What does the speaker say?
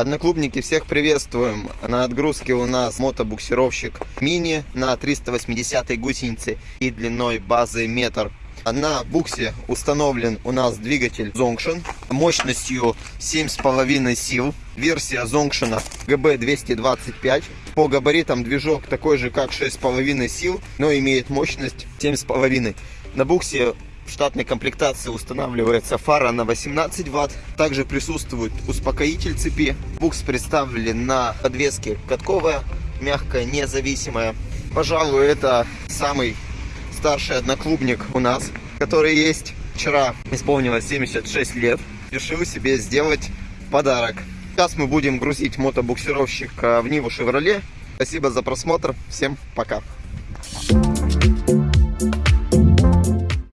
Одноклубники, всех приветствуем. На отгрузке у нас мотобуксировщик мини на 380 гусенице и длиной базы метр. На буксе установлен у нас двигатель Zonction мощностью 7,5 сил. Версия Zonction GB225. По габаритам движок такой же, как 6,5 сил, но имеет мощность 7,5. На буксе в штатной комплектации устанавливается фара на 18 ватт. Также присутствует успокоитель цепи. Букс представлен на подвеске катковая, мягкая, независимая. Пожалуй, это самый старший одноклубник у нас, который есть. Вчера исполнилось 76 лет. Решил себе сделать подарок. Сейчас мы будем грузить мотобуксировщик в Ниву Шевроле. Спасибо за просмотр. Всем пока.